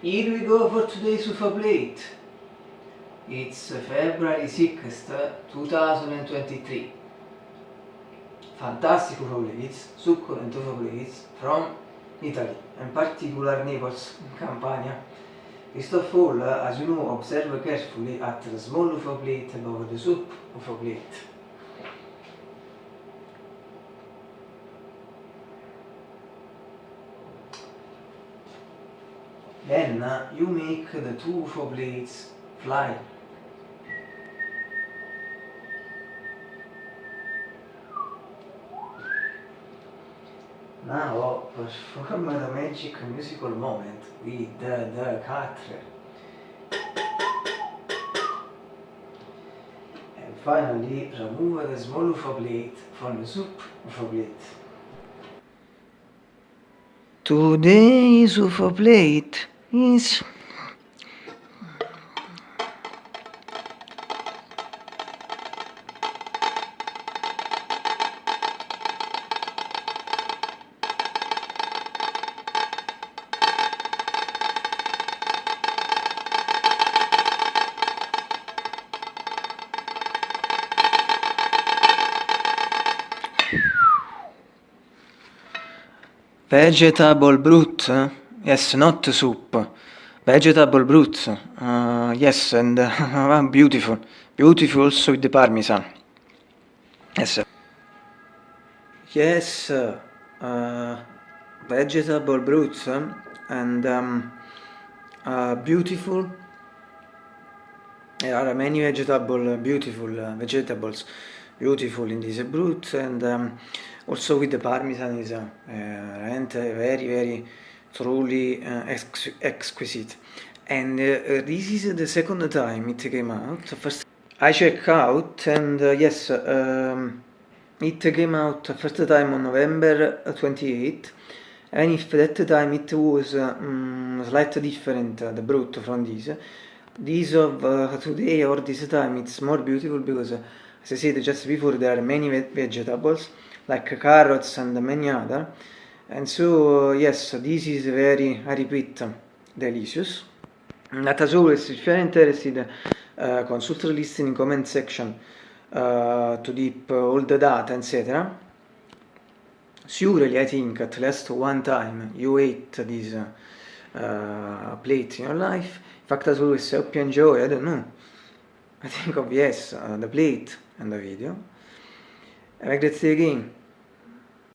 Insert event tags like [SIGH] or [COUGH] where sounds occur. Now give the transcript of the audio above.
Here we go for today's UFO plate. It's February 6th, 2023. Fantastic UFO plates, succulent UFO plates from Italy, in particular Naples, Campania. First of all, as you know, observe carefully at the small UFO plate above the soup UFO plate. Then you make the two UFO blades fly. Now perform the magic musical moment with the, the cutter. And finally remove the small UFO blade from the soup UFO blade. Today's UFO plate Isso. Vegetable brut. Eh? Yes not soup. Vegetable broth uh, yes and uh, [LAUGHS] beautiful. Beautiful also with the parmesan. Yes yes uh, vegetable broth and um, uh, beautiful. There are many vegetable beautiful uh, vegetables beautiful in this broth and um, also with the parmesan is uh, uh, very very truly uh, ex exquisite. And uh, uh, this is the second time it came out. First I check out and uh, yes um, it came out first time on November 28 and if that time it was um, slightly different the broth from this this of today or this time it's more beautiful because as I said just before there are many vegetables like carrots and many other and so yes this is very I repeat delicious. But as always if you are interested uh, consult the list in comment section uh, to deep uh, all the data etc surely I think at least one time you ate this uh, plate in your life. In fact as always I hope you enjoy I don't know. I think of yes uh, the plate and the video. Have a great day again